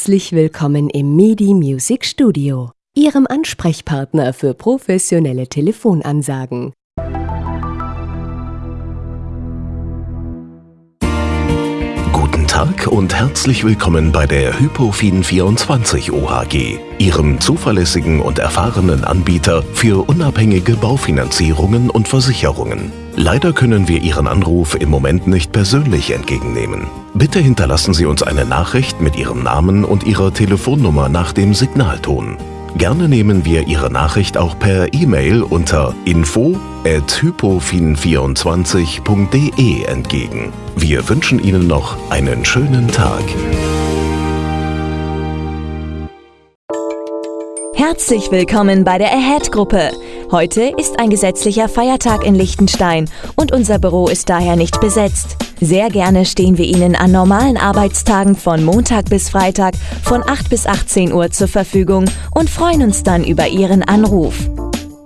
Herzlich willkommen im MIDI Music Studio, Ihrem Ansprechpartner für professionelle Telefonansagen. Guten Tag und herzlich willkommen bei der Hypofin24 OHG, Ihrem zuverlässigen und erfahrenen Anbieter für unabhängige Baufinanzierungen und Versicherungen. Leider können wir Ihren Anruf im Moment nicht persönlich entgegennehmen. Bitte hinterlassen Sie uns eine Nachricht mit Ihrem Namen und Ihrer Telefonnummer nach dem Signalton. Gerne nehmen wir Ihre Nachricht auch per E-Mail unter info@hypofin24.de entgegen. Wir wünschen Ihnen noch einen schönen Tag. Herzlich willkommen bei der Ahead-Gruppe. Heute ist ein gesetzlicher Feiertag in Liechtenstein und unser Büro ist daher nicht besetzt. Sehr gerne stehen wir Ihnen an normalen Arbeitstagen von Montag bis Freitag von 8 bis 18 Uhr zur Verfügung und freuen uns dann über Ihren Anruf.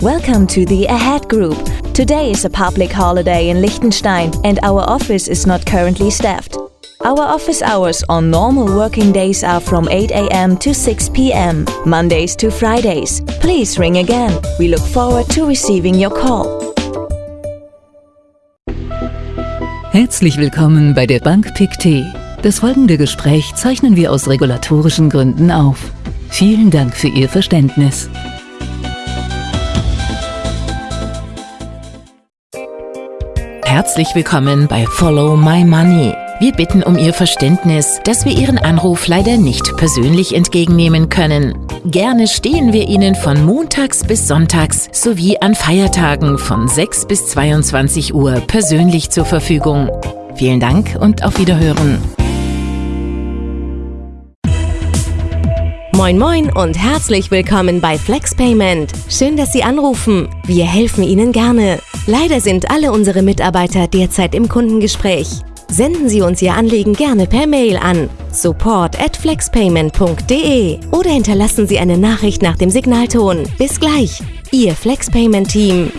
Welcome to the Ahead Group. Today is a public holiday in Liechtenstein and our office is not currently staffed. Our office hours on normal working days are from 8 a.m. to 6 p.m., Mondays to Fridays. Please ring again. We look forward to receiving your call. Herzlich willkommen bei der Bank PICT. Das folgende Gespräch zeichnen wir aus regulatorischen Gründen auf. Vielen Dank für Ihr Verständnis. Herzlich willkommen bei Follow My Money. Wir bitten um Ihr Verständnis, dass wir Ihren Anruf leider nicht persönlich entgegennehmen können. Gerne stehen wir Ihnen von montags bis sonntags sowie an Feiertagen von 6 bis 22 Uhr persönlich zur Verfügung. Vielen Dank und auf Wiederhören. Moin Moin und herzlich willkommen bei FlexPayment. Schön, dass Sie anrufen. Wir helfen Ihnen gerne. Leider sind alle unsere Mitarbeiter derzeit im Kundengespräch. Senden Sie uns Ihr Anliegen gerne per Mail an support at flexpayment.de oder hinterlassen Sie eine Nachricht nach dem Signalton. Bis gleich, Ihr FlexPayment-Team.